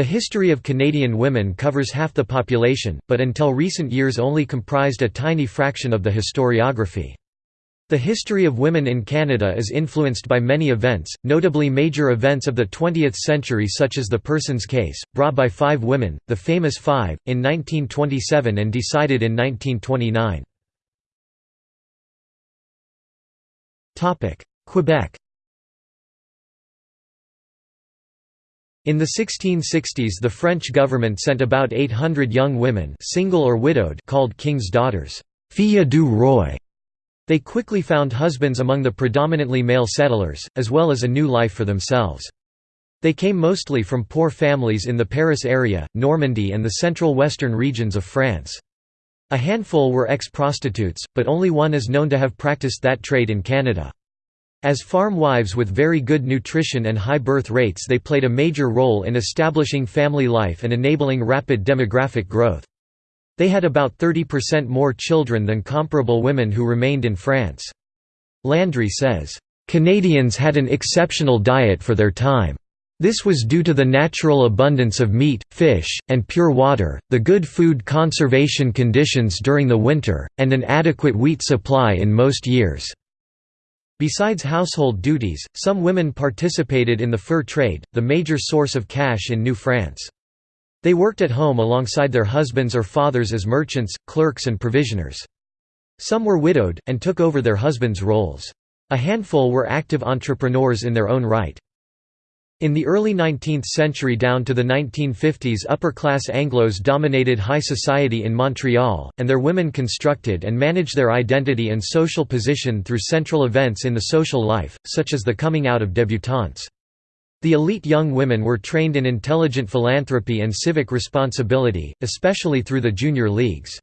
The history of Canadian women covers half the population, but until recent years only comprised a tiny fraction of the historiography. The history of women in Canada is influenced by many events, notably major events of the 20th century such as the Persons case, brought by five women, the famous Five, in 1927 and decided in 1929. Quebec In the 1660s the French government sent about 800 young women single or widowed called king's daughters filles du roi they quickly found husbands among the predominantly male settlers, as well as a new life for themselves. They came mostly from poor families in the Paris area, Normandy and the central western regions of France. A handful were ex-prostitutes, but only one is known to have practiced that trade in Canada. As farm wives with very good nutrition and high birth rates they played a major role in establishing family life and enabling rapid demographic growth. They had about 30% more children than comparable women who remained in France. Landry says, "...Canadians had an exceptional diet for their time. This was due to the natural abundance of meat, fish, and pure water, the good food conservation conditions during the winter, and an adequate wheat supply in most years." Besides household duties, some women participated in the fur trade, the major source of cash in New France. They worked at home alongside their husbands or fathers as merchants, clerks and provisioners. Some were widowed, and took over their husbands' roles. A handful were active entrepreneurs in their own right. In the early 19th century down to the 1950s upper-class Anglos dominated high society in Montreal, and their women constructed and managed their identity and social position through central events in the social life, such as the coming out of débutantes. The elite young women were trained in intelligent philanthropy and civic responsibility, especially through the junior leagues.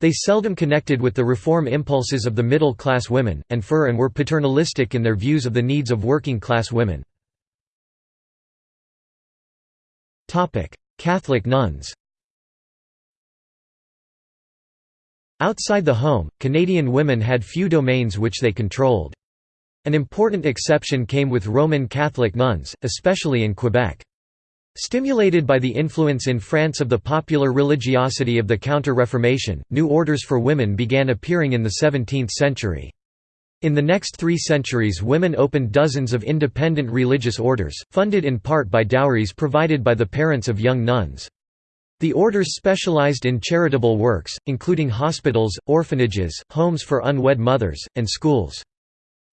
They seldom connected with the reform impulses of the middle-class women, and fur and were paternalistic in their views of the needs of working-class women. Catholic nuns Outside the home, Canadian women had few domains which they controlled. An important exception came with Roman Catholic nuns, especially in Quebec. Stimulated by the influence in France of the popular religiosity of the Counter-Reformation, new orders for women began appearing in the 17th century. In the next three centuries women opened dozens of independent religious orders, funded in part by dowries provided by the parents of young nuns. The orders specialized in charitable works, including hospitals, orphanages, homes for unwed mothers, and schools.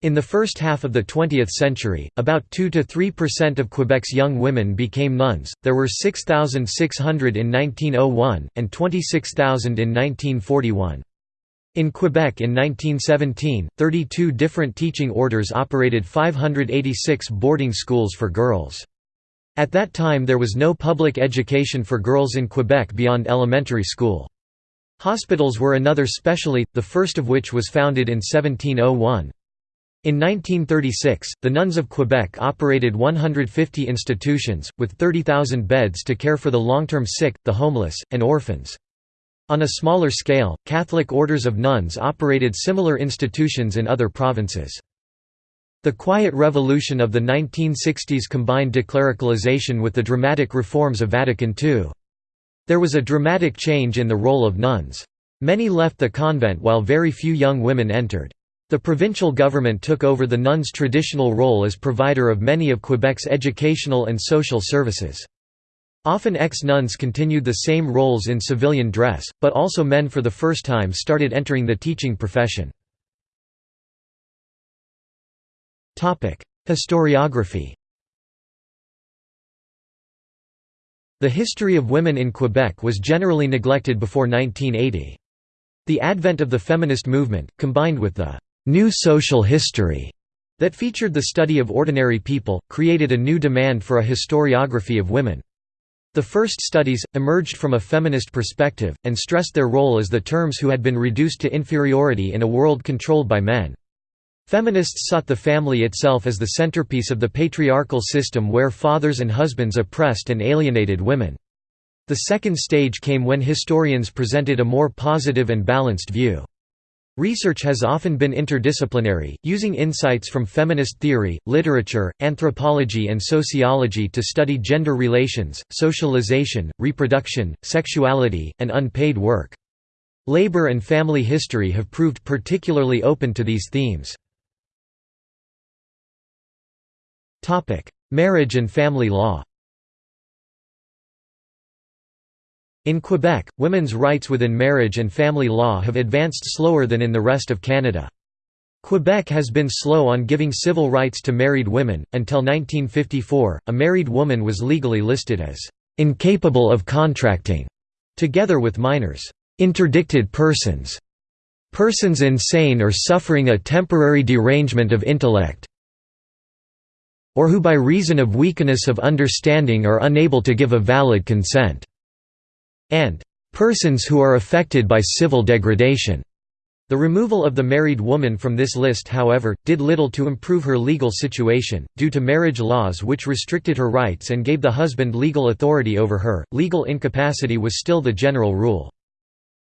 In the first half of the 20th century, about 2 to 3% of Quebec's young women became nuns, there were 6,600 in 1901, and 26,000 in 1941. In Quebec in 1917, 32 different teaching orders operated 586 boarding schools for girls. At that time there was no public education for girls in Quebec beyond elementary school. Hospitals were another specialty, the first of which was founded in 1701. In 1936, the nuns of Quebec operated 150 institutions, with 30,000 beds to care for the long-term sick, the homeless, and orphans. On a smaller scale, Catholic orders of nuns operated similar institutions in other provinces. The Quiet Revolution of the 1960s combined declericalization with the dramatic reforms of Vatican II. There was a dramatic change in the role of nuns. Many left the convent while very few young women entered. The provincial government took over the nuns' traditional role as provider of many of Quebec's educational and social services. Often ex-nuns continued the same roles in civilian dress, but also men for the first time started entering the teaching profession. Historiography The history of women in Quebec was generally neglected before 1980. The advent of the feminist movement, combined with the New Social History that featured the study of ordinary people, created a new demand for a historiography of women. The first studies, emerged from a feminist perspective, and stressed their role as the terms who had been reduced to inferiority in a world controlled by men. Feminists sought the family itself as the centerpiece of the patriarchal system where fathers and husbands oppressed and alienated women. The second stage came when historians presented a more positive and balanced view. Research has often been interdisciplinary, using insights from feminist theory, literature, anthropology and sociology to study gender relations, socialization, reproduction, sexuality, and unpaid work. Labor and family history have proved particularly open to these themes. Marriage and family law In Quebec, women's rights within marriage and family law have advanced slower than in the rest of Canada. Quebec has been slow on giving civil rights to married women. Until 1954, a married woman was legally listed as incapable of contracting, together with minors, interdicted persons, persons insane or suffering a temporary derangement of intellect, or who by reason of weakness of understanding are unable to give a valid consent and persons who are affected by civil degradation. The removal of the married woman from this list however, did little to improve her legal situation, due to marriage laws which restricted her rights and gave the husband legal authority over her, legal incapacity was still the general rule.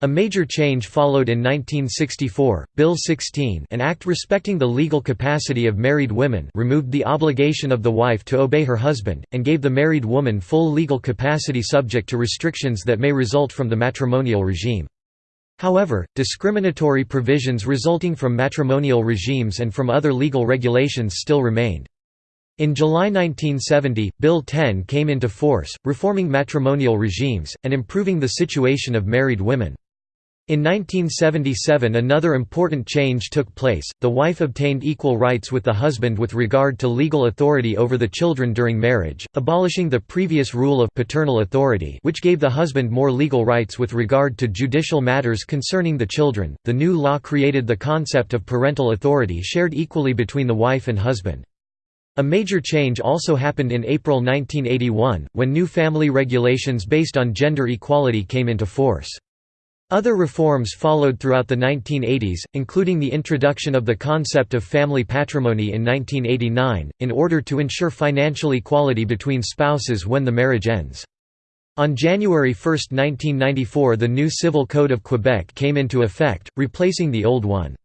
A major change followed in 1964, Bill 16 an act respecting the legal capacity of married women removed the obligation of the wife to obey her husband, and gave the married woman full legal capacity subject to restrictions that may result from the matrimonial regime. However, discriminatory provisions resulting from matrimonial regimes and from other legal regulations still remained. In July 1970, Bill 10 came into force, reforming matrimonial regimes, and improving the situation of married women. In 1977 another important change took place, the wife obtained equal rights with the husband with regard to legal authority over the children during marriage, abolishing the previous rule of paternal authority which gave the husband more legal rights with regard to judicial matters concerning the children. The new law created the concept of parental authority shared equally between the wife and husband. A major change also happened in April 1981, when new family regulations based on gender equality came into force. Other reforms followed throughout the 1980s, including the introduction of the concept of family patrimony in 1989, in order to ensure financial equality between spouses when the marriage ends. On January 1, 1994 the new Civil Code of Quebec came into effect, replacing the old one.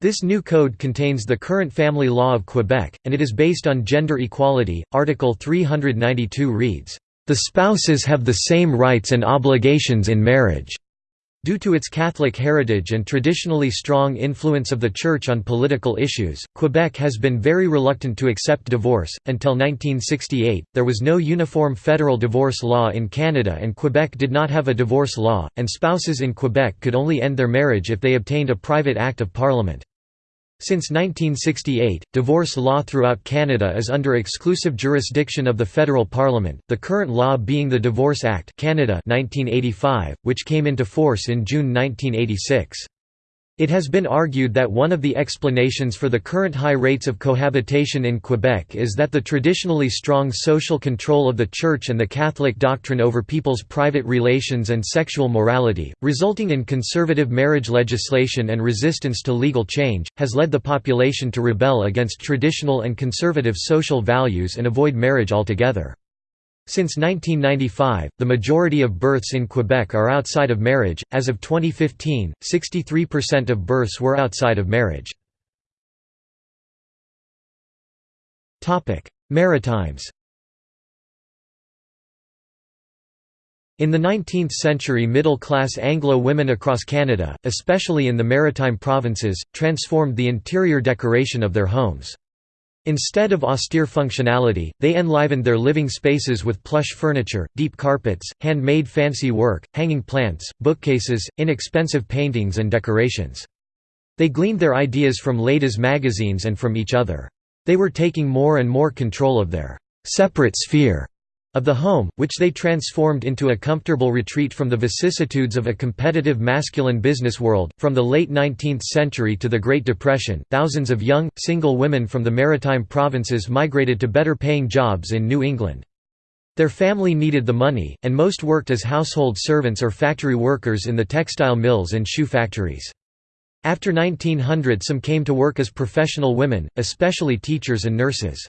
This new code contains the current family law of Quebec, and it is based on gender equality. Article 392 reads, "...the spouses have the same rights and obligations in marriage." Due to its Catholic heritage and traditionally strong influence of the Church on political issues, Quebec has been very reluctant to accept divorce. Until 1968, there was no uniform federal divorce law in Canada, and Quebec did not have a divorce law, and spouses in Quebec could only end their marriage if they obtained a private Act of Parliament. Since 1968, divorce law throughout Canada is under exclusive jurisdiction of the federal parliament, the current law being the Divorce Act Canada 1985, which came into force in June 1986. It has been argued that one of the explanations for the current high rates of cohabitation in Quebec is that the traditionally strong social control of the Church and the Catholic doctrine over people's private relations and sexual morality, resulting in conservative marriage legislation and resistance to legal change, has led the population to rebel against traditional and conservative social values and avoid marriage altogether. Since 1995, the majority of births in Quebec are outside of marriage. As of 2015, 63% of births were outside of marriage. Topic: Maritimes. In the 19th century middle-class Anglo women across Canada, especially in the maritime provinces, transformed the interior decoration of their homes. Instead of austere functionality, they enlivened their living spaces with plush furniture, deep carpets, handmade fancy work, hanging plants, bookcases, inexpensive paintings and decorations. They gleaned their ideas from ladies' magazines and from each other. They were taking more and more control of their separate sphere of the home, which they transformed into a comfortable retreat from the vicissitudes of a competitive masculine business world. From the late 19th century to the Great Depression, thousands of young, single women from the maritime provinces migrated to better paying jobs in New England. Their family needed the money, and most worked as household servants or factory workers in the textile mills and shoe factories. After 1900 some came to work as professional women, especially teachers and nurses.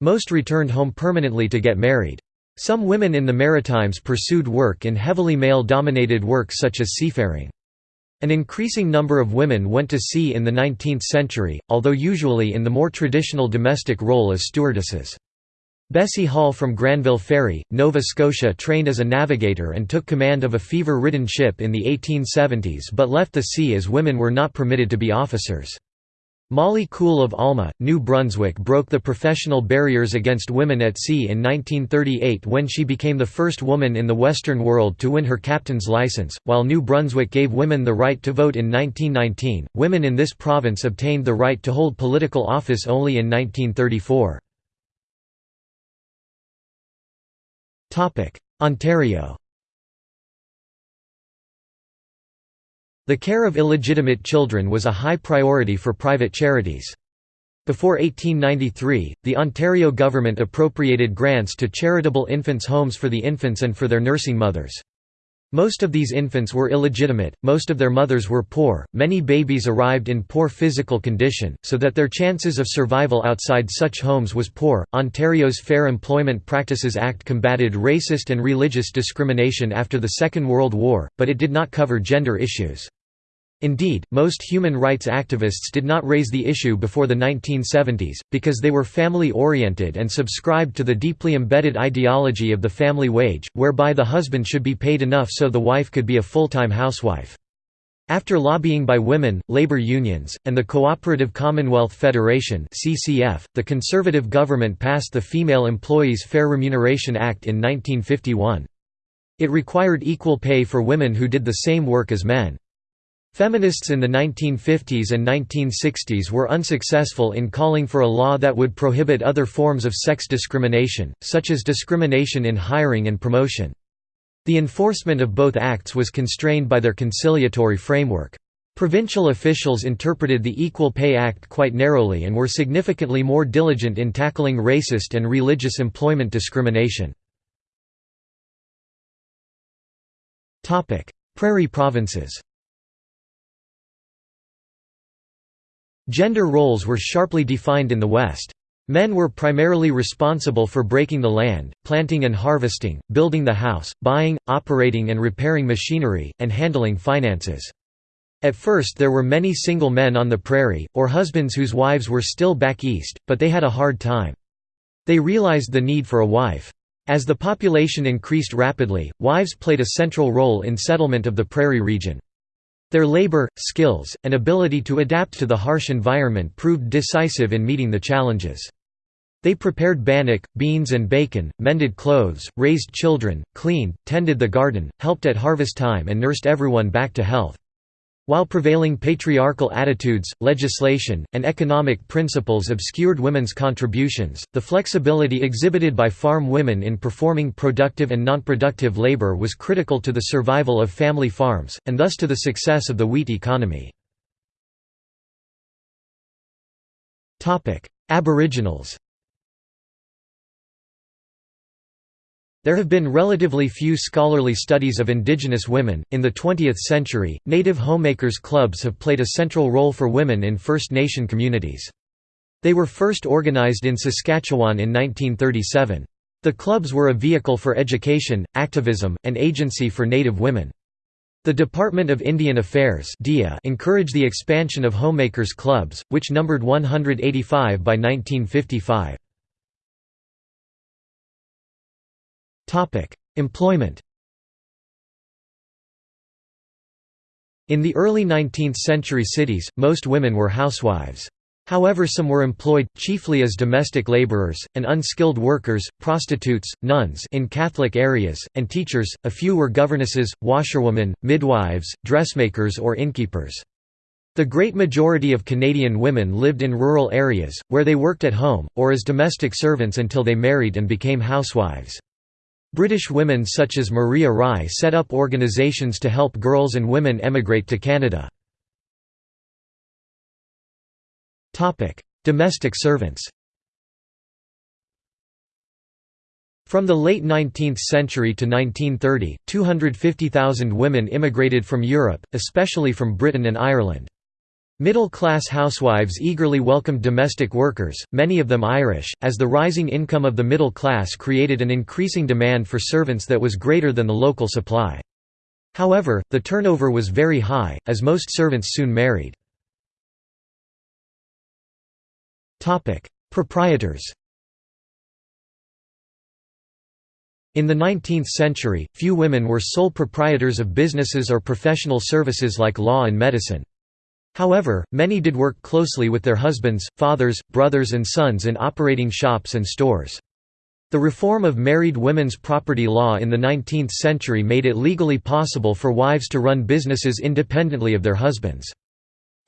Most returned home permanently to get married. Some women in the Maritimes pursued work in heavily male-dominated work such as seafaring. An increasing number of women went to sea in the 19th century, although usually in the more traditional domestic role as stewardesses. Bessie Hall from Granville Ferry, Nova Scotia trained as a navigator and took command of a fever-ridden ship in the 1870s but left the sea as women were not permitted to be officers. Molly Cool of Alma, New Brunswick broke the professional barriers against women at sea in 1938 when she became the first woman in the Western world to win her captain's license. While New Brunswick gave women the right to vote in 1919, women in this province obtained the right to hold political office only in 1934. Ontario The care of illegitimate children was a high priority for private charities. Before 1893, the Ontario government appropriated grants to charitable infants' homes for the infants and for their nursing mothers. Most of these infants were illegitimate, most of their mothers were poor, many babies arrived in poor physical condition, so that their chances of survival outside such homes was poor. Ontario's Fair Employment Practices Act combated racist and religious discrimination after the Second World War, but it did not cover gender issues. Indeed, most human rights activists did not raise the issue before the 1970s, because they were family-oriented and subscribed to the deeply embedded ideology of the family wage, whereby the husband should be paid enough so the wife could be a full-time housewife. After lobbying by women, labor unions, and the Cooperative Commonwealth Federation the Conservative government passed the Female Employees Fair Remuneration Act in 1951. It required equal pay for women who did the same work as men. Feminists in the 1950s and 1960s were unsuccessful in calling for a law that would prohibit other forms of sex discrimination, such as discrimination in hiring and promotion. The enforcement of both acts was constrained by their conciliatory framework. Provincial officials interpreted the Equal Pay Act quite narrowly and were significantly more diligent in tackling racist and religious employment discrimination. Prairie provinces Gender roles were sharply defined in the West. Men were primarily responsible for breaking the land, planting and harvesting, building the house, buying, operating and repairing machinery, and handling finances. At first there were many single men on the prairie, or husbands whose wives were still back east, but they had a hard time. They realized the need for a wife. As the population increased rapidly, wives played a central role in settlement of the prairie region. Their labor, skills, and ability to adapt to the harsh environment proved decisive in meeting the challenges. They prepared bannock, beans and bacon, mended clothes, raised children, cleaned, tended the garden, helped at harvest time and nursed everyone back to health. While prevailing patriarchal attitudes, legislation, and economic principles obscured women's contributions, the flexibility exhibited by farm women in performing productive and nonproductive labor was critical to the survival of family farms, and thus to the success of the wheat economy. Aboriginals There have been relatively few scholarly studies of indigenous women. In the 20th century, native homemakers clubs have played a central role for women in First Nation communities. They were first organized in Saskatchewan in 1937. The clubs were a vehicle for education, activism, and agency for Native women. The Department of Indian Affairs encouraged the expansion of homemakers clubs, which numbered 185 by 1955. Employment In the early 19th century cities, most women were housewives. However some were employed, chiefly as domestic laborers, and unskilled workers, prostitutes, nuns in Catholic areas, and teachers, a few were governesses, washerwomen, midwives, dressmakers or innkeepers. The great majority of Canadian women lived in rural areas, where they worked at home, or as domestic servants until they married and became housewives. British women such as Maria Rye set up organisations to help girls and women emigrate to Canada. Domestic servants From the late 19th century to 1930, 250,000 women immigrated from Europe, especially from Britain and Ireland. Middle-class housewives eagerly welcomed domestic workers, many of them Irish, as the rising income of the middle class created an increasing demand for servants that was greater than the local supply. However, the turnover was very high, as most servants soon married. Proprietors In the 19th century, few women were sole proprietors of businesses or professional services like law and medicine. However, many did work closely with their husbands, fathers, brothers and sons in operating shops and stores. The reform of married women's property law in the 19th century made it legally possible for wives to run businesses independently of their husbands.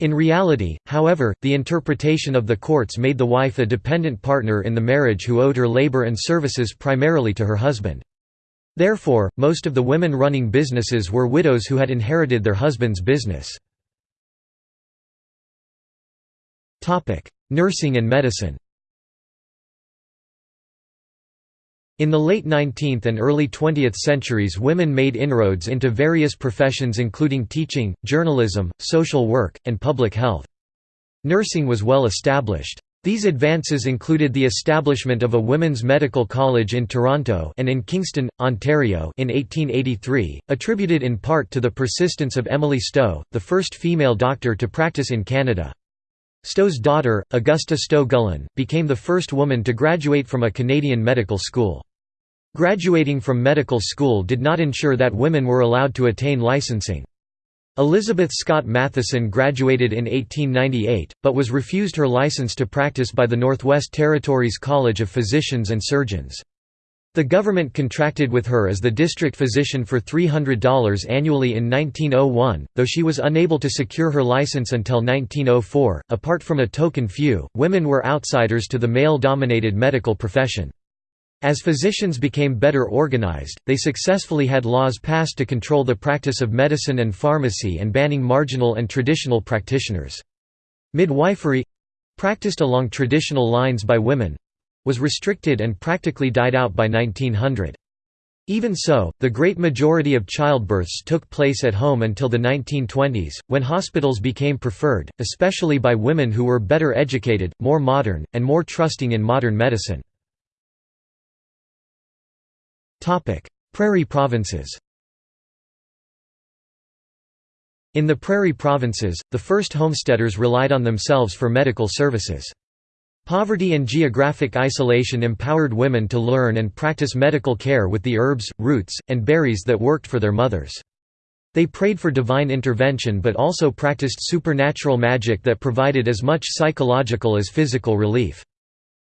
In reality, however, the interpretation of the courts made the wife a dependent partner in the marriage who owed her labor and services primarily to her husband. Therefore, most of the women running businesses were widows who had inherited their husband's business. Nursing and medicine In the late 19th and early 20th centuries women made inroads into various professions including teaching, journalism, social work, and public health. Nursing was well established. These advances included the establishment of a women's medical college in Toronto and in Kingston, Ontario in 1883, attributed in part to the persistence of Emily Stowe, the first female doctor to practice in Canada. Stowe's daughter, Augusta Stowe Gullen, became the first woman to graduate from a Canadian medical school. Graduating from medical school did not ensure that women were allowed to attain licensing. Elizabeth Scott Matheson graduated in 1898, but was refused her license to practice by the Northwest Territories College of Physicians and Surgeons. The government contracted with her as the district physician for $300 annually in 1901, though she was unable to secure her license until 1904. Apart from a token few, women were outsiders to the male dominated medical profession. As physicians became better organized, they successfully had laws passed to control the practice of medicine and pharmacy and banning marginal and traditional practitioners. Midwifery practiced along traditional lines by women was restricted and practically died out by 1900. Even so, the great majority of childbirths took place at home until the 1920s, when hospitals became preferred, especially by women who were better educated, more modern, and more trusting in modern medicine. Prairie provinces In the prairie provinces, the first homesteaders relied on themselves for medical services. Poverty and geographic isolation empowered women to learn and practice medical care with the herbs, roots, and berries that worked for their mothers. They prayed for divine intervention but also practiced supernatural magic that provided as much psychological as physical relief.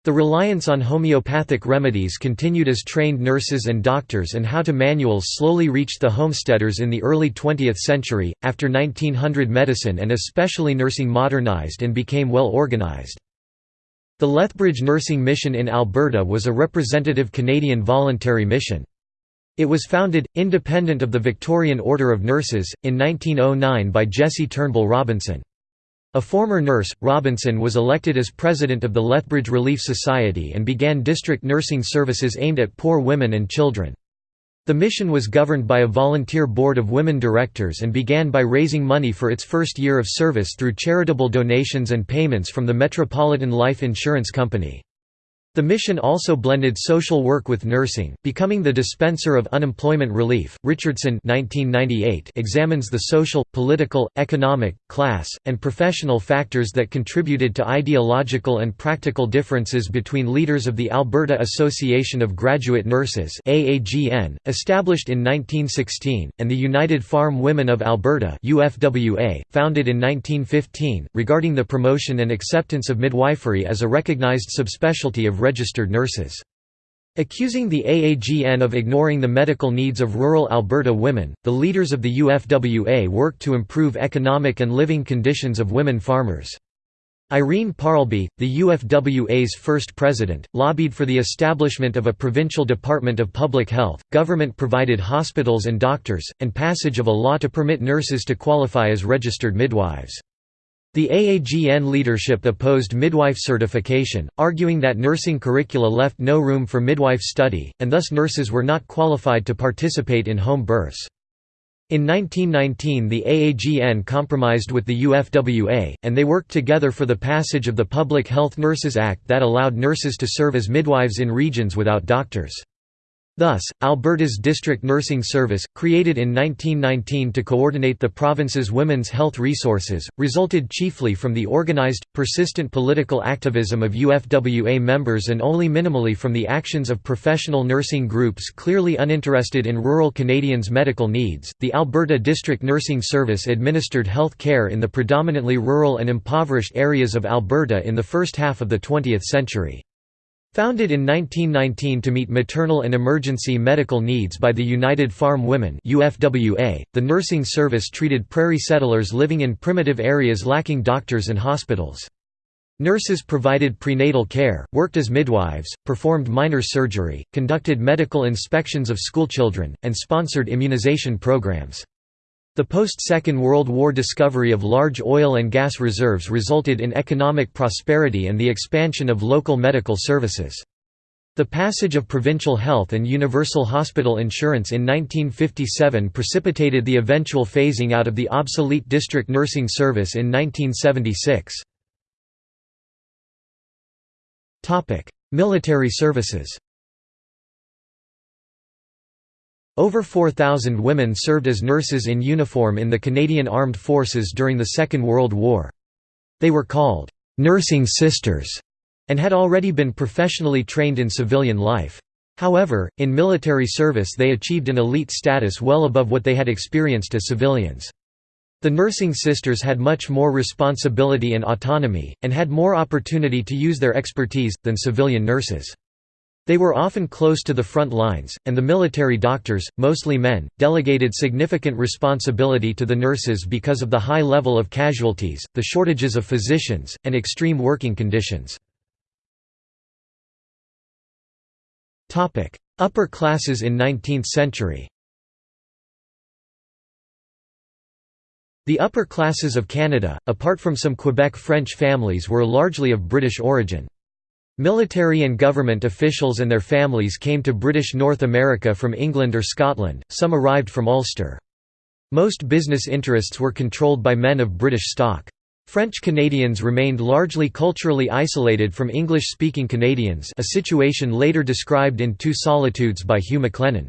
The reliance on homeopathic remedies continued as trained nurses and doctors and how-to manuals slowly reached the homesteaders in the early 20th century. After 1900 medicine and especially nursing modernized and became well organized. The Lethbridge Nursing Mission in Alberta was a representative Canadian voluntary mission. It was founded, independent of the Victorian Order of Nurses, in 1909 by Jessie Turnbull Robinson. A former nurse, Robinson was elected as president of the Lethbridge Relief Society and began district nursing services aimed at poor women and children. The mission was governed by a volunteer board of women directors and began by raising money for its first year of service through charitable donations and payments from the Metropolitan Life Insurance Company. The mission also blended social work with nursing, becoming the dispenser of unemployment relief. Richardson (1998) examines the social, political, economic, class, and professional factors that contributed to ideological and practical differences between leaders of the Alberta Association of Graduate Nurses (AAGN), established in 1916, and the United Farm Women of Alberta (UFWA), founded in 1915, regarding the promotion and acceptance of midwifery as a recognized subspecialty of registered nurses. Accusing the AAGN of ignoring the medical needs of rural Alberta women, the leaders of the UFWA worked to improve economic and living conditions of women farmers. Irene Parlby, the UFWA's first president, lobbied for the establishment of a provincial department of public health, government-provided hospitals and doctors, and passage of a law to permit nurses to qualify as registered midwives. The AAGN leadership opposed midwife certification, arguing that nursing curricula left no room for midwife study, and thus nurses were not qualified to participate in home births. In 1919 the AAGN compromised with the UFWA, and they worked together for the passage of the Public Health Nurses Act that allowed nurses to serve as midwives in regions without doctors. Thus, Alberta's District Nursing Service, created in 1919 to coordinate the province's women's health resources, resulted chiefly from the organized, persistent political activism of UFWA members and only minimally from the actions of professional nursing groups clearly uninterested in rural Canadians' medical needs. The Alberta District Nursing Service administered health care in the predominantly rural and impoverished areas of Alberta in the first half of the 20th century. Founded in 1919 to meet maternal and emergency medical needs by the United Farm Women UFWA, the nursing service treated prairie settlers living in primitive areas lacking doctors and hospitals. Nurses provided prenatal care, worked as midwives, performed minor surgery, conducted medical inspections of schoolchildren, and sponsored immunization programs. The post-Second World War discovery of large oil and gas reserves resulted in economic prosperity and the expansion of local medical services. The passage of provincial health and universal hospital insurance in 1957 precipitated the eventual phasing out of the obsolete district nursing service in 1976. Military services Over 4,000 women served as nurses in uniform in the Canadian Armed Forces during the Second World War. They were called, "'nursing sisters' and had already been professionally trained in civilian life. However, in military service they achieved an elite status well above what they had experienced as civilians. The nursing sisters had much more responsibility and autonomy, and had more opportunity to use their expertise, than civilian nurses. They were often close to the front lines, and the military doctors, mostly men, delegated significant responsibility to the nurses because of the high level of casualties, the shortages of physicians, and extreme working conditions. Upper classes in 19th century The upper classes of Canada, apart from some Quebec French families were largely of British origin. Military and government officials and their families came to British North America from England or Scotland, some arrived from Ulster. Most business interests were controlled by men of British stock. French Canadians remained largely culturally isolated from English-speaking Canadians a situation later described in Two Solitudes by Hugh MacLennan.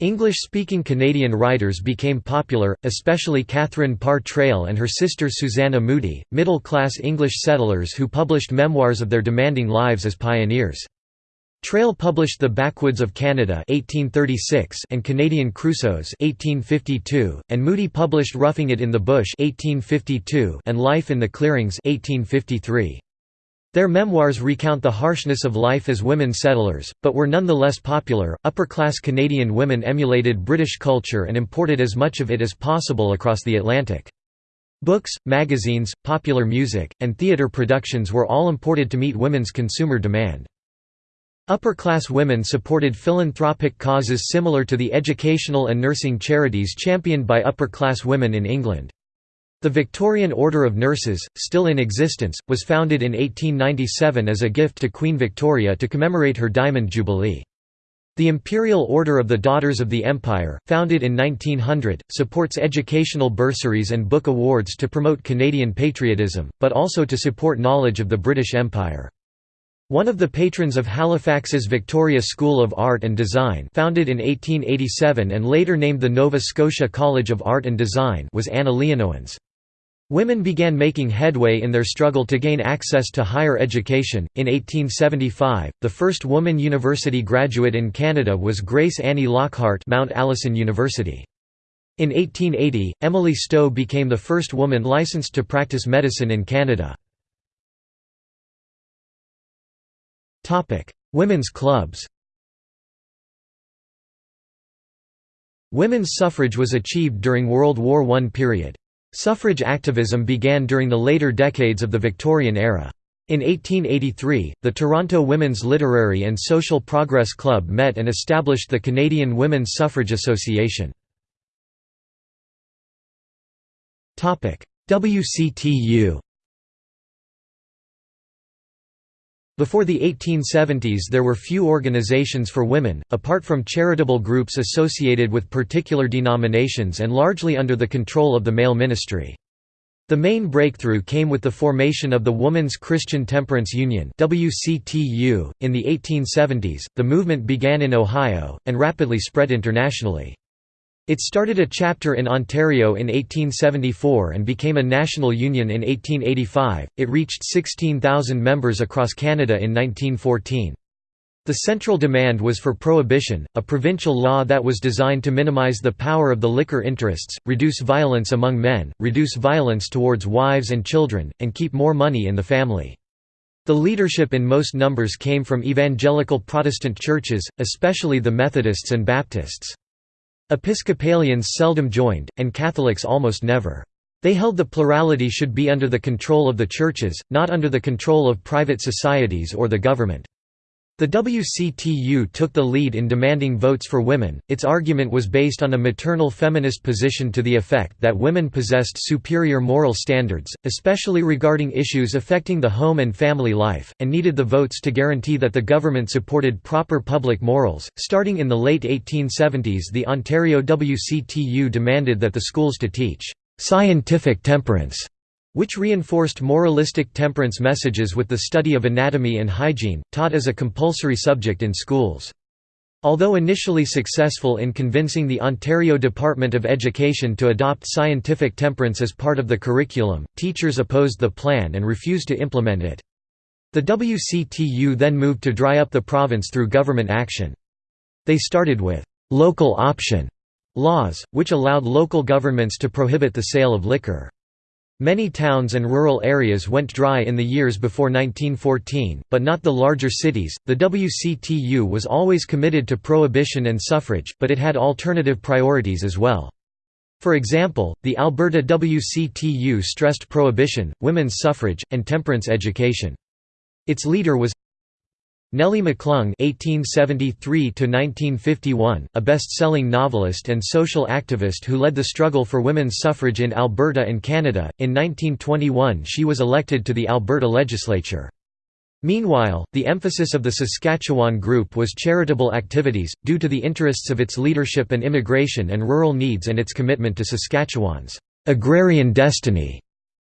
English-speaking Canadian writers became popular, especially Catherine Parr Traill and her sister Susanna Moodie, middle-class English settlers who published memoirs of their demanding lives as pioneers. Traill published The Backwoods of Canada 1836 and Canadian Crusoes 1852, and Moodie published Roughing It in the Bush 1852 and Life in the Clearings 1853. Their memoirs recount the harshness of life as women settlers, but were nonetheless popular. Upper class Canadian women emulated British culture and imported as much of it as possible across the Atlantic. Books, magazines, popular music, and theatre productions were all imported to meet women's consumer demand. Upper-class women supported philanthropic causes similar to the educational and nursing charities championed by upper-class women in England. The Victorian Order of Nurses, still in existence, was founded in 1897 as a gift to Queen Victoria to commemorate her Diamond Jubilee. The Imperial Order of the Daughters of the Empire, founded in 1900, supports educational bursaries and book awards to promote Canadian patriotism, but also to support knowledge of the British Empire. One of the patrons of Halifax's Victoria School of Art and Design founded in 1887 and later named the Nova Scotia College of Art and Design was Anna Leonowens. Women began making headway in their struggle to gain access to higher education. In 1875, the first woman university graduate in Canada was Grace Annie Lockhart, Mount Allison University. In 1880, Emily Stowe became the first woman licensed to practice medicine in Canada. Topic: Women's clubs. Women's suffrage was achieved during World War I period. Suffrage activism began during the later decades of the Victorian era. In 1883, the Toronto Women's Literary and Social Progress Club met and established the Canadian Women's Suffrage Association. WCTU Before the 1870s there were few organizations for women, apart from charitable groups associated with particular denominations and largely under the control of the male ministry. The main breakthrough came with the formation of the Woman's Christian Temperance Union (WCTU). In the 1870s, the movement began in Ohio and rapidly spread internationally. It started a chapter in Ontario in 1874 and became a national union in 1885. It reached 16,000 members across Canada in 1914. The central demand was for prohibition, a provincial law that was designed to minimize the power of the liquor interests, reduce violence among men, reduce violence towards wives and children, and keep more money in the family. The leadership in most numbers came from evangelical Protestant churches, especially the Methodists and Baptists. Episcopalians seldom joined, and Catholics almost never. They held the plurality should be under the control of the churches, not under the control of private societies or the government. The WCTU took the lead in demanding votes for women. Its argument was based on a maternal feminist position to the effect that women possessed superior moral standards, especially regarding issues affecting the home and family life, and needed the votes to guarantee that the government supported proper public morals. Starting in the late 1870s, the Ontario WCTU demanded that the schools to teach scientific temperance which reinforced moralistic temperance messages with the study of anatomy and hygiene, taught as a compulsory subject in schools. Although initially successful in convincing the Ontario Department of Education to adopt scientific temperance as part of the curriculum, teachers opposed the plan and refused to implement it. The WCTU then moved to dry up the province through government action. They started with «local option» laws, which allowed local governments to prohibit the sale of liquor. Many towns and rural areas went dry in the years before 1914, but not the larger cities. The WCTU was always committed to prohibition and suffrage, but it had alternative priorities as well. For example, the Alberta WCTU stressed prohibition, women's suffrage, and temperance education. Its leader was Nellie McClung (1873–1951), a best-selling novelist and social activist who led the struggle for women's suffrage in Alberta and Canada. In 1921, she was elected to the Alberta legislature. Meanwhile, the emphasis of the Saskatchewan group was charitable activities, due to the interests of its leadership and immigration and rural needs and its commitment to Saskatchewan's agrarian destiny.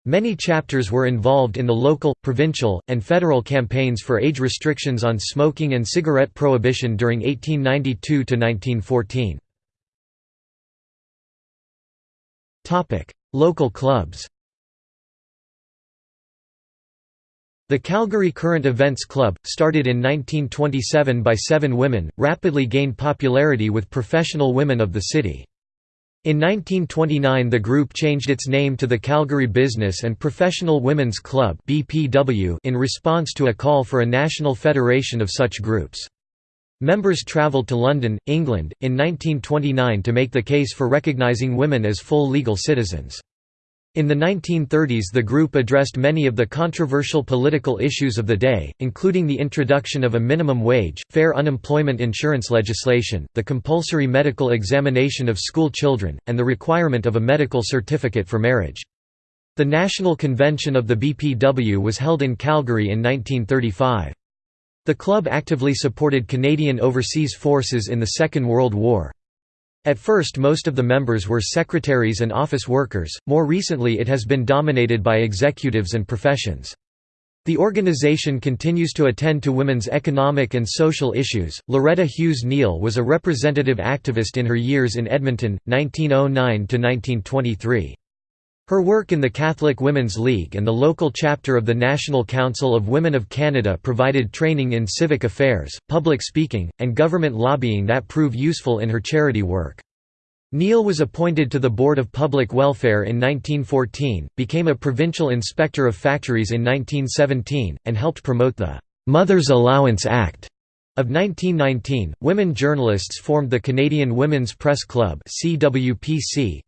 Many chapters were involved in the local, provincial, and federal campaigns for age restrictions on smoking and cigarette prohibition during 1892–1914. Local clubs The Calgary Current Events Club, started in 1927 by seven women, rapidly gained popularity with professional women of the city. In 1929 the group changed its name to the Calgary Business and Professional Women's Club in response to a call for a national federation of such groups. Members travelled to London, England, in 1929 to make the case for recognising women as full legal citizens. In the 1930s the group addressed many of the controversial political issues of the day, including the introduction of a minimum wage, fair unemployment insurance legislation, the compulsory medical examination of school children, and the requirement of a medical certificate for marriage. The National Convention of the BPW was held in Calgary in 1935. The club actively supported Canadian overseas forces in the Second World War. At first most of the members were secretaries and office workers, more recently it has been dominated by executives and professions. The organization continues to attend to women's economic and social issues. Loretta Hughes Neal was a representative activist in her years in Edmonton, 1909 to 1923. Her work in the Catholic Women's League and the local chapter of the National Council of Women of Canada provided training in civic affairs, public speaking, and government lobbying that prove useful in her charity work. Neal was appointed to the Board of Public Welfare in 1914, became a provincial inspector of factories in 1917, and helped promote the «Mother's Allowance Act» Of 1919, women journalists formed the Canadian Women's Press Club to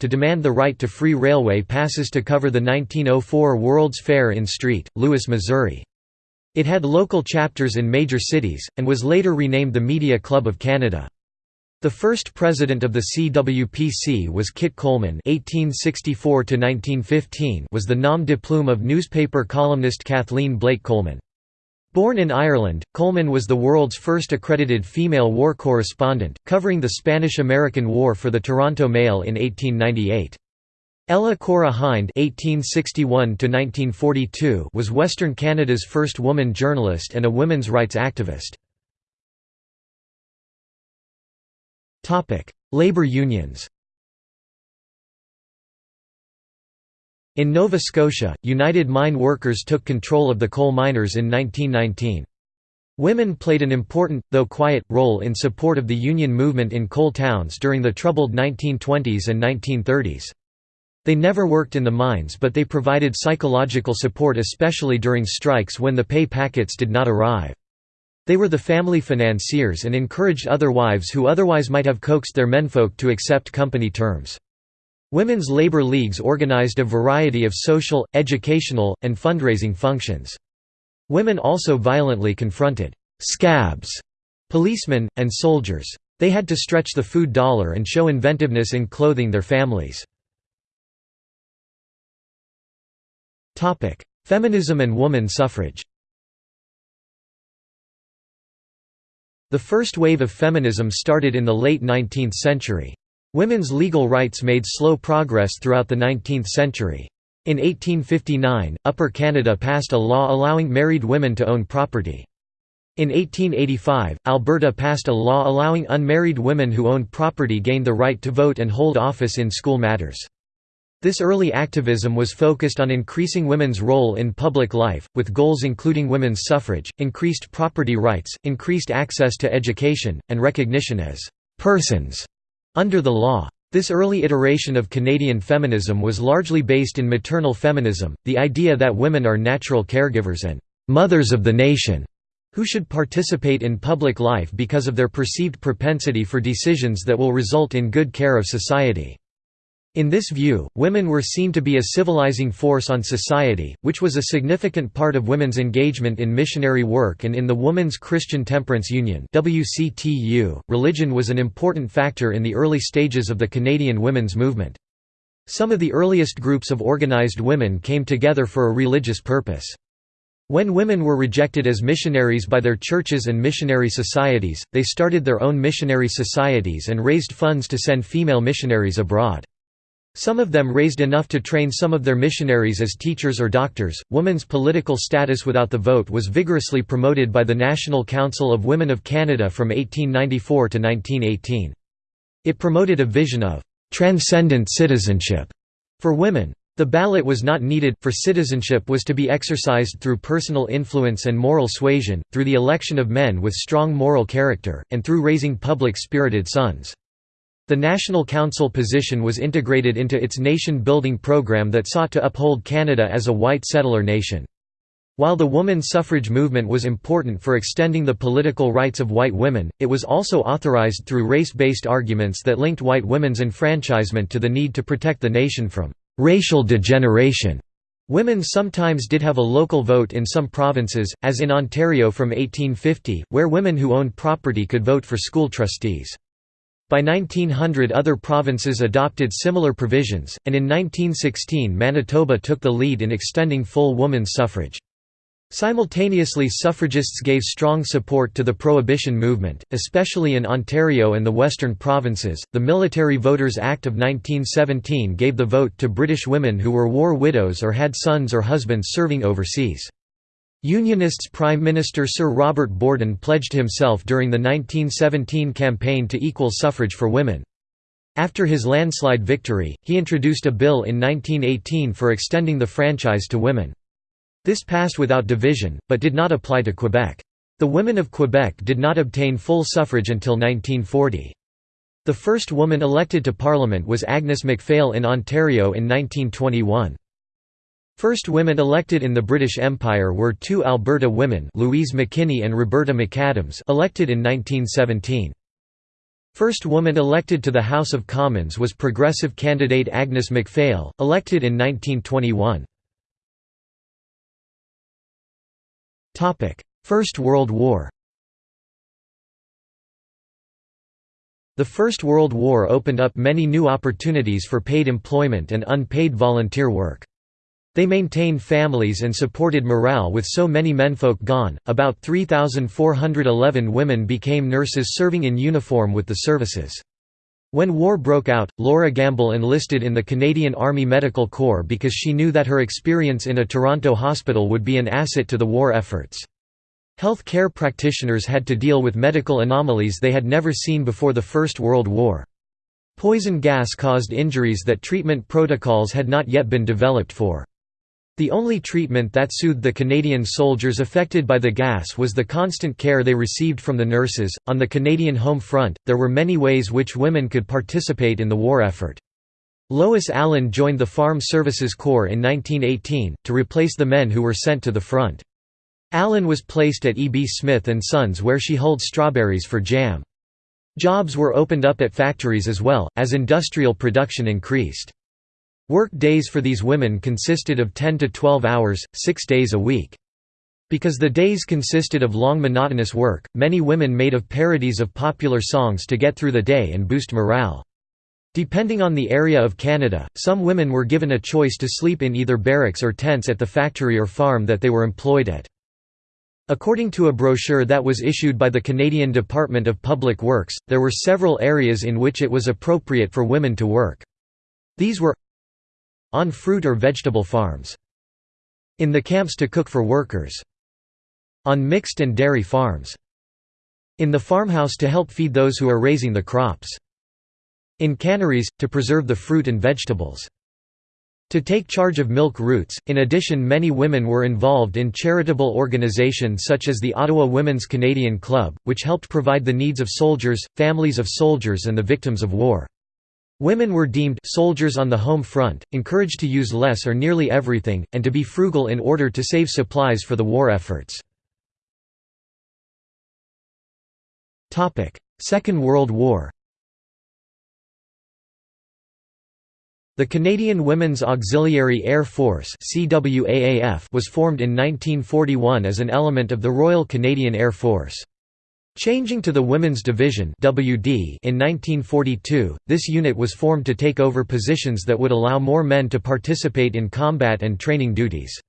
demand the right to free railway passes to cover the 1904 World's Fair in St. Louis, Missouri. It had local chapters in major cities, and was later renamed the Media Club of Canada. The first president of the CWPC was Kit Coleman (1864–1915), was the nom de plume of newspaper columnist Kathleen Blake Coleman. Born in Ireland, Coleman was the world's first accredited female war correspondent, covering the Spanish–American War for the Toronto Mail in 1898. Ella Cora Hind (1861–1942) was Western Canada's first woman journalist and a women's rights activist. Topic: Labor unions. In Nova Scotia, United Mine Workers took control of the coal miners in 1919. Women played an important, though quiet, role in support of the union movement in coal towns during the troubled 1920s and 1930s. They never worked in the mines but they provided psychological support especially during strikes when the pay packets did not arrive. They were the family financiers and encouraged other wives who otherwise might have coaxed their menfolk to accept company terms. Women's labor leagues organized a variety of social, educational, and fundraising functions. Women also violently confronted «scabs» policemen, and soldiers. They had to stretch the food dollar and show inventiveness in clothing their families. Feminism and woman suffrage The first wave of feminism started in the late 19th century. Women's legal rights made slow progress throughout the 19th century. In 1859, Upper Canada passed a law allowing married women to own property. In 1885, Alberta passed a law allowing unmarried women who owned property gained the right to vote and hold office in school matters. This early activism was focused on increasing women's role in public life, with goals including women's suffrage, increased property rights, increased access to education, and recognition as «persons» under the law. This early iteration of Canadian feminism was largely based in maternal feminism, the idea that women are natural caregivers and «mothers of the nation» who should participate in public life because of their perceived propensity for decisions that will result in good care of society. In this view, women were seen to be a civilizing force on society, which was a significant part of women's engagement in missionary work and in the Women's Christian Temperance Union. .Religion was an important factor in the early stages of the Canadian women's movement. Some of the earliest groups of organized women came together for a religious purpose. When women were rejected as missionaries by their churches and missionary societies, they started their own missionary societies and raised funds to send female missionaries abroad. Some of them raised enough to train some of their missionaries as teachers or doctors. Women's political status without the vote was vigorously promoted by the National Council of Women of Canada from 1894 to 1918. It promoted a vision of transcendent citizenship for women. The ballot was not needed, for citizenship was to be exercised through personal influence and moral suasion, through the election of men with strong moral character, and through raising public-spirited sons. The National Council position was integrated into its nation-building program that sought to uphold Canada as a white settler nation. While the woman suffrage movement was important for extending the political rights of white women, it was also authorized through race-based arguments that linked white women's enfranchisement to the need to protect the nation from racial degeneration. Women sometimes did have a local vote in some provinces, as in Ontario from 1850, where women who owned property could vote for school trustees. By 1900 other provinces adopted similar provisions, and in 1916 Manitoba took the lead in extending full women's suffrage. Simultaneously suffragists gave strong support to the prohibition movement, especially in Ontario and the western provinces. The Military Voters Act of 1917 gave the vote to British women who were war widows or had sons or husbands serving overseas. Unionists Prime Minister Sir Robert Borden pledged himself during the 1917 campaign to equal suffrage for women. After his landslide victory, he introduced a bill in 1918 for extending the franchise to women. This passed without division, but did not apply to Quebec. The women of Quebec did not obtain full suffrage until 1940. The first woman elected to Parliament was Agnes MacPhail in Ontario in 1921. First women elected in the British Empire were two Alberta women Louise McKinney and Roberta McAdams elected in 1917. First woman elected to the House of Commons was progressive candidate Agnes MacPhail, elected in 1921. First World War The First World War opened up many new opportunities for paid employment and unpaid volunteer work. They maintained families and supported morale with so many menfolk gone. About 3,411 women became nurses serving in uniform with the services. When war broke out, Laura Gamble enlisted in the Canadian Army Medical Corps because she knew that her experience in a Toronto hospital would be an asset to the war efforts. Health care practitioners had to deal with medical anomalies they had never seen before the First World War. Poison gas caused injuries that treatment protocols had not yet been developed for. The only treatment that soothed the Canadian soldiers affected by the gas was the constant care they received from the nurses. On the Canadian home front, there were many ways which women could participate in the war effort. Lois Allen joined the Farm Services Corps in 1918, to replace the men who were sent to the front. Allen was placed at E. B. Smith & Sons where she hulled strawberries for jam. Jobs were opened up at factories as well, as industrial production increased. Work days for these women consisted of 10 to 12 hours, six days a week. Because the days consisted of long monotonous work, many women made of parodies of popular songs to get through the day and boost morale. Depending on the area of Canada, some women were given a choice to sleep in either barracks or tents at the factory or farm that they were employed at. According to a brochure that was issued by the Canadian Department of Public Works, there were several areas in which it was appropriate for women to work. These were on fruit or vegetable farms. In the camps to cook for workers. On mixed and dairy farms. In the farmhouse to help feed those who are raising the crops. In canneries, to preserve the fruit and vegetables. To take charge of milk routes, in addition many women were involved in charitable organizations such as the Ottawa Women's Canadian Club, which helped provide the needs of soldiers, families of soldiers and the victims of war. Women were deemed soldiers on the home front, encouraged to use less or nearly everything, and to be frugal in order to save supplies for the war efforts. Second World War The Canadian Women's Auxiliary Air Force was formed in 1941 as an element of the Royal Canadian Air Force. Changing to the Women's Division WD in 1942, this unit was formed to take over positions that would allow more men to participate in combat and training duties.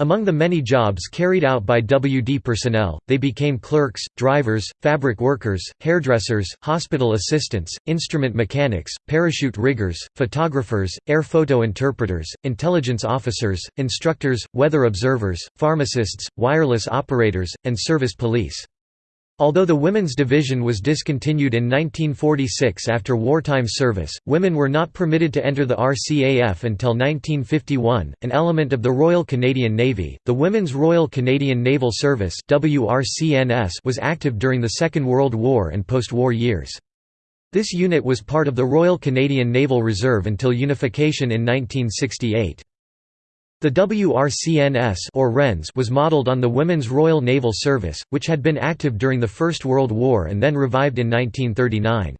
Among the many jobs carried out by WD personnel, they became clerks, drivers, fabric workers, hairdressers, hospital assistants, instrument mechanics, parachute riggers, photographers, air photo interpreters, intelligence officers, instructors, weather observers, pharmacists, wireless operators, and service police. Although the women's division was discontinued in 1946 after wartime service, women were not permitted to enter the RCAF until 1951, an element of the Royal Canadian Navy. The Women's Royal Canadian Naval Service (WRCNS) was active during the Second World War and post-war years. This unit was part of the Royal Canadian Naval Reserve until unification in 1968. The WRCNS or Wrens was modelled on the Women's Royal Naval Service, which had been active during the First World War and then revived in 1939.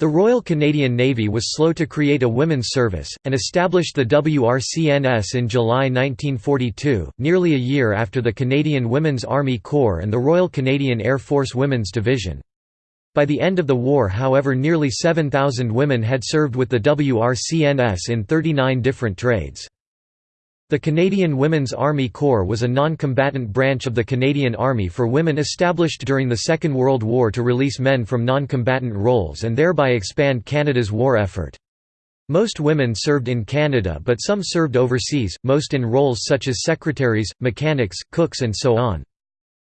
The Royal Canadian Navy was slow to create a women's service, and established the WRCNS in July 1942, nearly a year after the Canadian Women's Army Corps and the Royal Canadian Air Force Women's Division. By the end of the war however nearly 7,000 women had served with the WRCNS in 39 different trades. The Canadian Women's Army Corps was a non-combatant branch of the Canadian Army for women established during the Second World War to release men from non-combatant roles and thereby expand Canada's war effort. Most women served in Canada but some served overseas, most in roles such as secretaries, mechanics, cooks and so on.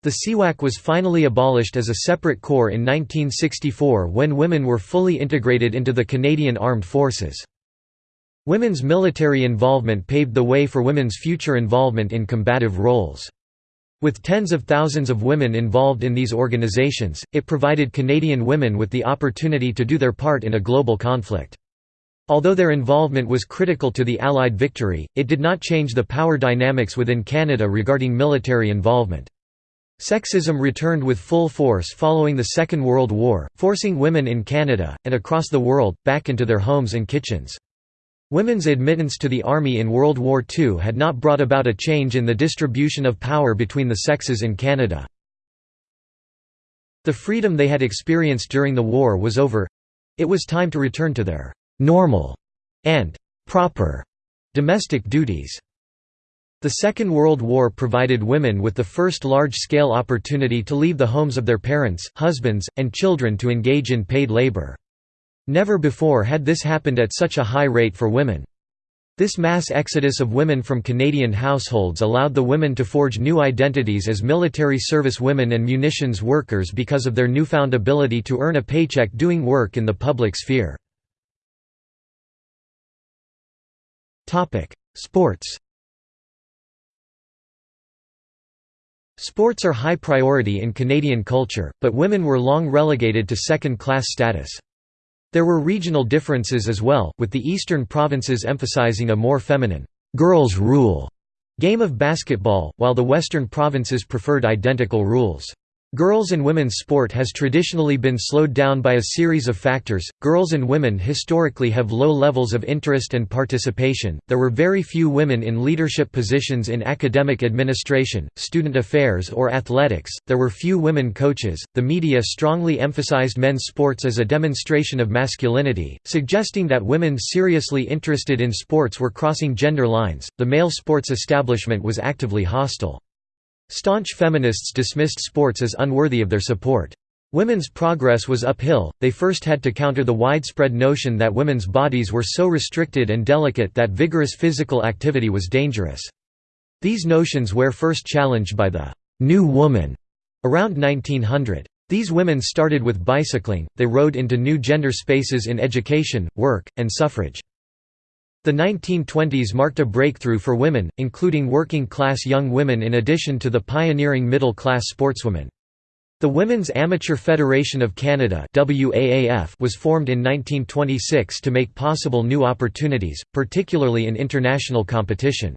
The CWAC was finally abolished as a separate corps in 1964 when women were fully integrated into the Canadian Armed Forces. Women's military involvement paved the way for women's future involvement in combative roles. With tens of thousands of women involved in these organizations, it provided Canadian women with the opportunity to do their part in a global conflict. Although their involvement was critical to the Allied victory, it did not change the power dynamics within Canada regarding military involvement. Sexism returned with full force following the Second World War, forcing women in Canada, and across the world, back into their homes and kitchens. Women's admittance to the army in World War II had not brought about a change in the distribution of power between the sexes in Canada. The freedom they had experienced during the war was over. It was time to return to their «normal» and «proper» domestic duties. The Second World War provided women with the first large-scale opportunity to leave the homes of their parents, husbands, and children to engage in paid labor. Never before had this happened at such a high rate for women. This mass exodus of women from Canadian households allowed the women to forge new identities as military service women and munitions workers because of their newfound ability to earn a paycheck doing work in the public sphere. Sports Sports are high priority in Canadian culture, but women were long relegated to second-class status. There were regional differences as well, with the eastern provinces emphasizing a more feminine, "'girls rule' game of basketball, while the western provinces preferred identical rules. Girls and women's sport has traditionally been slowed down by a series of factors. Girls and women historically have low levels of interest and participation. There were very few women in leadership positions in academic administration, student affairs, or athletics. There were few women coaches. The media strongly emphasized men's sports as a demonstration of masculinity, suggesting that women seriously interested in sports were crossing gender lines. The male sports establishment was actively hostile. Staunch feminists dismissed sports as unworthy of their support. Women's progress was uphill, they first had to counter the widespread notion that women's bodies were so restricted and delicate that vigorous physical activity was dangerous. These notions were first challenged by the «new woman» around 1900. These women started with bicycling, they rode into new gender spaces in education, work, and suffrage. The 1920s marked a breakthrough for women, including working-class young women in addition to the pioneering middle-class sportswomen. The Women's Amateur Federation of Canada was formed in 1926 to make possible new opportunities, particularly in international competition.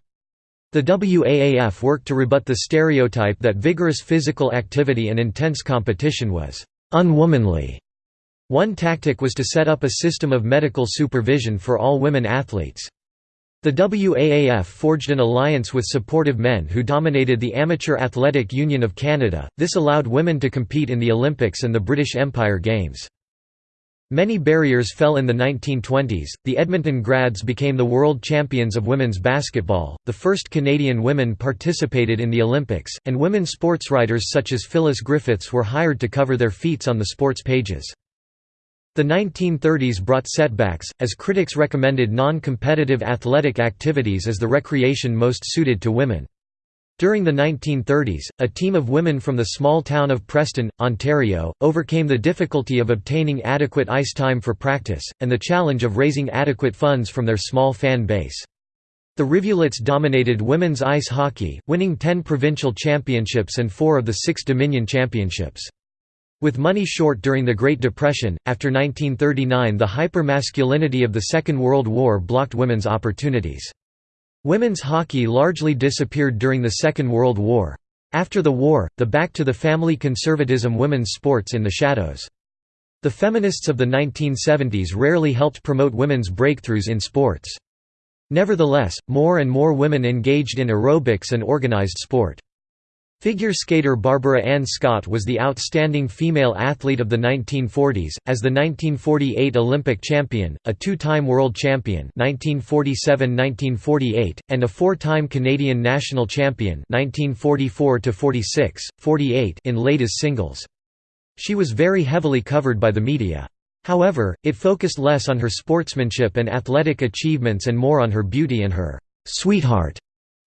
The WAAF worked to rebut the stereotype that vigorous physical activity and intense competition was «unwomanly» One tactic was to set up a system of medical supervision for all women athletes. The WAAF forged an alliance with supportive men who dominated the Amateur Athletic Union of Canada, this allowed women to compete in the Olympics and the British Empire Games. Many barriers fell in the 1920s. The Edmonton Grads became the world champions of women's basketball, the first Canadian women participated in the Olympics, and women sportswriters such as Phyllis Griffiths were hired to cover their feats on the sports pages. The 1930s brought setbacks, as critics recommended non-competitive athletic activities as the recreation most suited to women. During the 1930s, a team of women from the small town of Preston, Ontario, overcame the difficulty of obtaining adequate ice time for practice, and the challenge of raising adequate funds from their small fan base. The Rivulettes dominated women's ice hockey, winning 10 provincial championships and four of the six Dominion championships. With money short during the Great Depression, after 1939 the hyper-masculinity of the Second World War blocked women's opportunities. Women's hockey largely disappeared during the Second World War. After the war, the back-to-the-family conservatism women's sports in the shadows. The feminists of the 1970s rarely helped promote women's breakthroughs in sports. Nevertheless, more and more women engaged in aerobics and organized sport. Figure skater Barbara Ann Scott was the outstanding female athlete of the 1940s, as the 1948 Olympic champion, a two-time world champion 1947–1948, and a four-time Canadian national champion 1944–46, 48 in ladies singles. She was very heavily covered by the media. However, it focused less on her sportsmanship and athletic achievements and more on her beauty and her «sweetheart»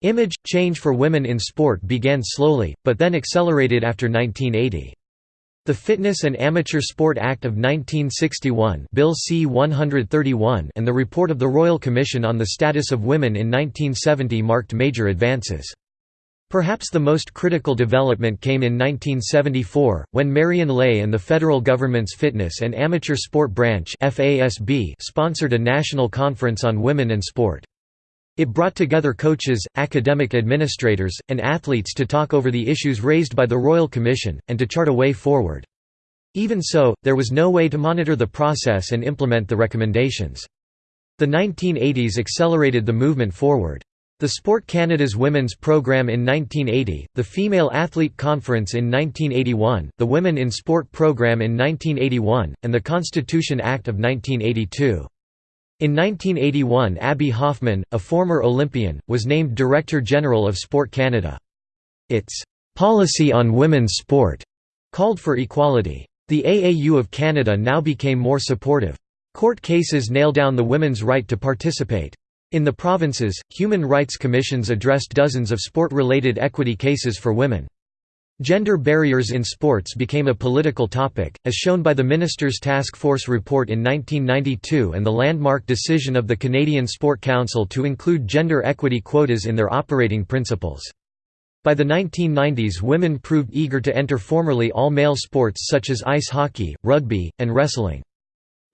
Image change for women in sport began slowly, but then accelerated after 1980. The Fitness and Amateur Sport Act of 1961 Bill C-131 and the report of the Royal Commission on the Status of Women in 1970 marked major advances. Perhaps the most critical development came in 1974, when Marion Lay and the federal government's Fitness and Amateur Sport Branch sponsored a national conference on women and sport. It brought together coaches, academic administrators, and athletes to talk over the issues raised by the Royal Commission, and to chart a way forward. Even so, there was no way to monitor the process and implement the recommendations. The 1980s accelerated the movement forward. The Sport Canada's women's program in 1980, the Female Athlete Conference in 1981, the Women in Sport program in 1981, and the Constitution Act of 1982. In 1981 Abby Hoffman, a former Olympian, was named Director General of Sport Canada. Its "'Policy on Women's Sport' called for equality. The AAU of Canada now became more supportive. Court cases nail down the women's right to participate. In the provinces, human rights commissions addressed dozens of sport-related equity cases for women. Gender barriers in sports became a political topic, as shown by the Minister's Task Force report in 1992 and the landmark decision of the Canadian Sport Council to include gender equity quotas in their operating principles. By the 1990s women proved eager to enter formerly all-male sports such as ice hockey, rugby, and wrestling.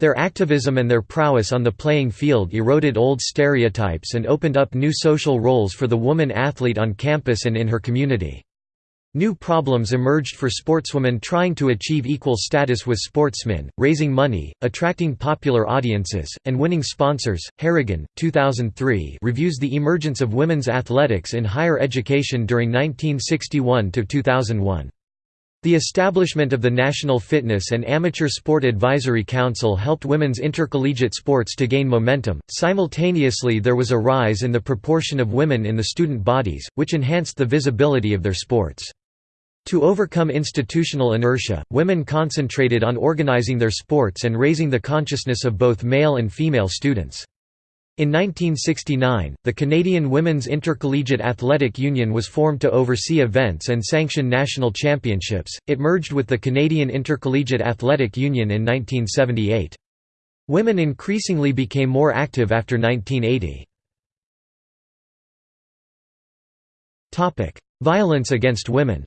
Their activism and their prowess on the playing field eroded old stereotypes and opened up new social roles for the woman athlete on campus and in her community. New problems emerged for sportswomen trying to achieve equal status with sportsmen, raising money, attracting popular audiences, and winning sponsors. Harrigan, 2003, reviews the emergence of women's athletics in higher education during 1961 to 2001. The establishment of the National Fitness and Amateur Sport Advisory Council helped women's intercollegiate sports to gain momentum. Simultaneously, there was a rise in the proportion of women in the student bodies, which enhanced the visibility of their sports. To overcome institutional inertia, women concentrated on organizing their sports and raising the consciousness of both male and female students. In 1969, the Canadian Women's Intercollegiate Athletic Union was formed to oversee events and sanction national championships. It merged with the Canadian Intercollegiate Athletic Union in 1978. Women increasingly became more active after 1980. Topic: Violence against women.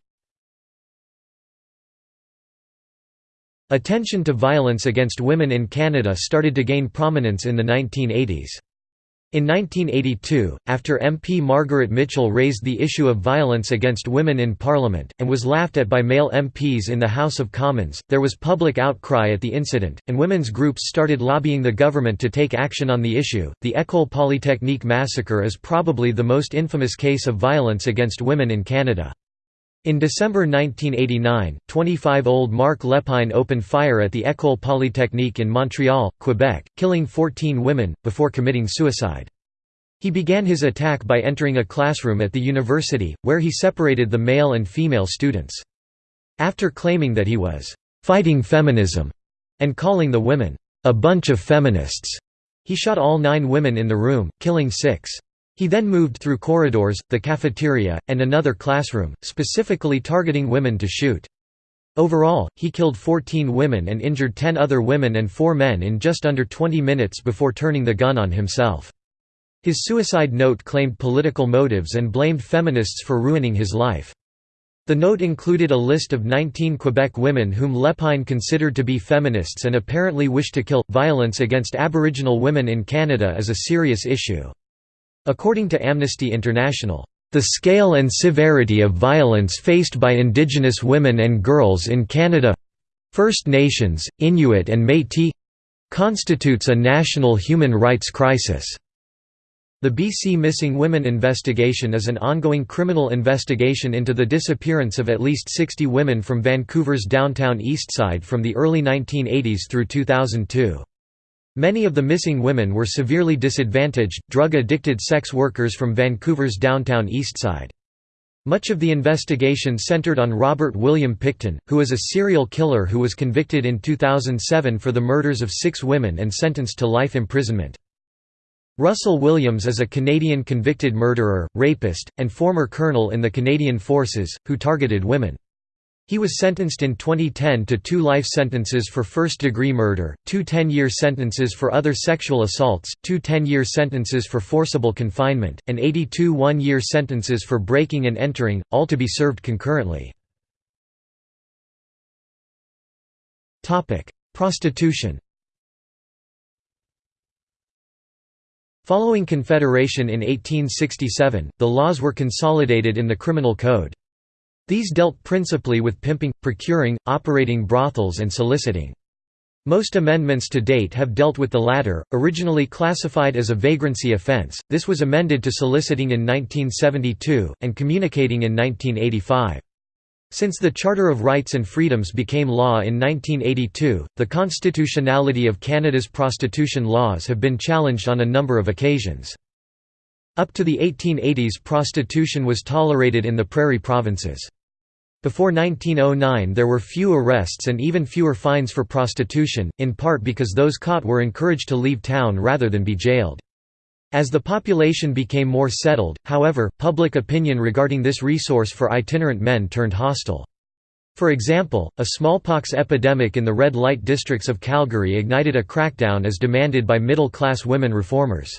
Attention to violence against women in Canada started to gain prominence in the 1980s. In 1982, after MP Margaret Mitchell raised the issue of violence against women in Parliament, and was laughed at by male MPs in the House of Commons, there was public outcry at the incident, and women's groups started lobbying the government to take action on the issue. The École Polytechnique massacre is probably the most infamous case of violence against women in Canada. In December 1989, 25-old Marc Lépine opened fire at the École Polytechnique in Montreal, Quebec, killing 14 women, before committing suicide. He began his attack by entering a classroom at the university, where he separated the male and female students. After claiming that he was «fighting feminism» and calling the women «a bunch of feminists», he shot all nine women in the room, killing six. He then moved through corridors, the cafeteria, and another classroom, specifically targeting women to shoot. Overall, he killed 14 women and injured 10 other women and 4 men in just under 20 minutes before turning the gun on himself. His suicide note claimed political motives and blamed feminists for ruining his life. The note included a list of 19 Quebec women whom Lépine considered to be feminists and apparently wished to kill. Violence against Aboriginal women in Canada is a serious issue. According to Amnesty International, "...the scale and severity of violence faced by Indigenous women and girls in Canada—First Nations, Inuit and Métis—constitutes a national human rights crisis." The BC Missing Women investigation is an ongoing criminal investigation into the disappearance of at least 60 women from Vancouver's downtown Eastside from the early 1980s through 2002. Many of the missing women were severely disadvantaged, drug-addicted sex workers from Vancouver's downtown Eastside. Much of the investigation centered on Robert William Pickton, who is a serial killer who was convicted in 2007 for the murders of six women and sentenced to life imprisonment. Russell Williams is a Canadian convicted murderer, rapist, and former colonel in the Canadian Forces, who targeted women. He was sentenced in 2010 to two life sentences for first-degree murder, two 10-year sentences for other sexual assaults, two 10-year sentences for forcible confinement, and 82 one-year sentences for breaking and entering, all to be served concurrently. Prostitution Following Confederation in 1867, the laws were consolidated in the Criminal Code. These dealt principally with pimping, procuring, operating brothels and soliciting. Most amendments to date have dealt with the latter, originally classified as a vagrancy offense, this was amended to soliciting in 1972, and communicating in 1985. Since the Charter of Rights and Freedoms became law in 1982, the constitutionality of Canada's prostitution laws have been challenged on a number of occasions. Up to the 1880s prostitution was tolerated in the prairie provinces. Before 1909 there were few arrests and even fewer fines for prostitution, in part because those caught were encouraged to leave town rather than be jailed. As the population became more settled, however, public opinion regarding this resource for itinerant men turned hostile. For example, a smallpox epidemic in the red light districts of Calgary ignited a crackdown as demanded by middle-class women reformers.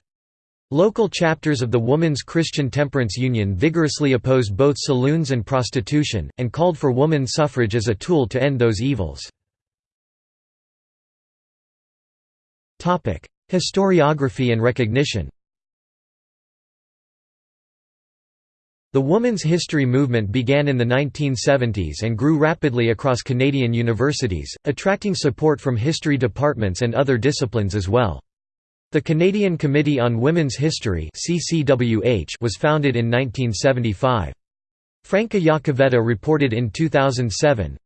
Local chapters of the Woman's Christian Temperance Union vigorously opposed both saloons and prostitution, and called for woman suffrage as a tool to end those evils. Historiography and recognition The women's history movement began in the 1970s and grew rapidly across Canadian universities, attracting support from history departments and other disciplines as well. The Canadian Committee on Women's History was founded in 1975. Franca Iacovetta reported in 2007,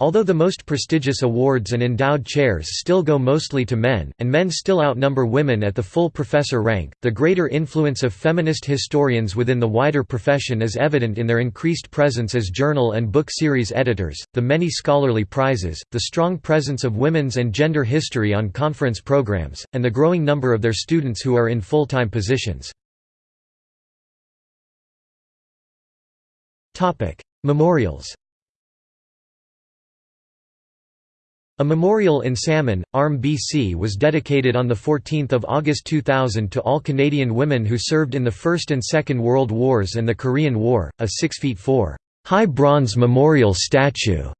Although the most prestigious awards and endowed chairs still go mostly to men, and men still outnumber women at the full professor rank, the greater influence of feminist historians within the wider profession is evident in their increased presence as journal and book series editors, the many scholarly prizes, the strong presence of women's and gender history on conference programs, and the growing number of their students who are in full-time positions. Memorials A memorial in Salmon, Arm BC was dedicated on 14 August 2000 to all Canadian women who served in the First and Second World Wars and the Korean War, a 6 feet 4 high bronze memorial statue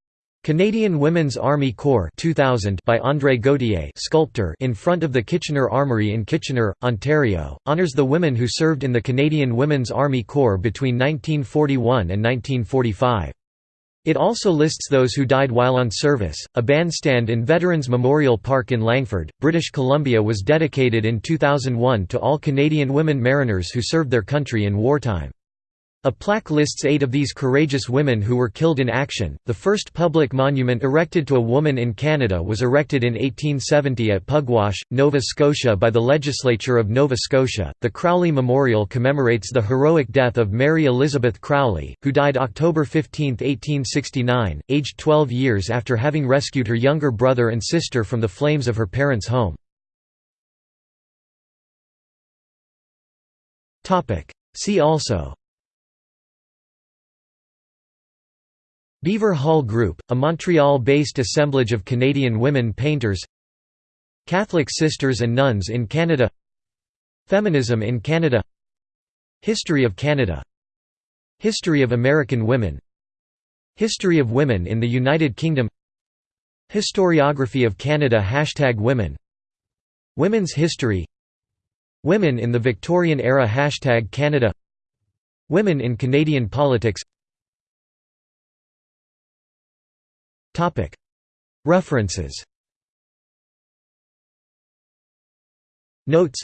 Canadian Women's Army Corps 2000 by André Gauthier sculptor in front of the Kitchener Armoury in Kitchener, Ontario, honours the women who served in the Canadian Women's Army Corps between 1941 and 1945. It also lists those who died while on service. A bandstand in Veterans Memorial Park in Langford, British Columbia was dedicated in 2001 to all Canadian women mariners who served their country in wartime. A plaque lists eight of these courageous women who were killed in action. The first public monument erected to a woman in Canada was erected in 1870 at Pugwash, Nova Scotia by the Legislature of Nova Scotia. The Crowley Memorial commemorates the heroic death of Mary Elizabeth Crowley, who died October 15, 1869, aged 12 years after having rescued her younger brother and sister from the flames of her parents' home. See also Beaver Hall Group, a Montreal-based assemblage of Canadian women painters. Catholic Sisters and Nuns in Canada. Feminism in Canada. History of Canada. History of American women. History of women in the United Kingdom. Historiography of Canada Hashtag Women. Women's history. Women in the Victorian era Hashtag Canada. Women in Canadian politics References. Notes.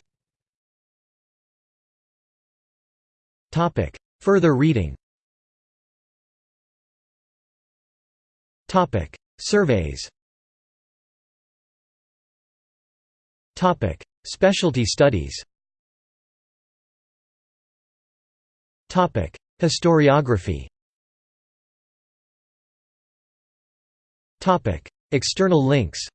Further reading. Surveys. Specialty studies. Historiography External links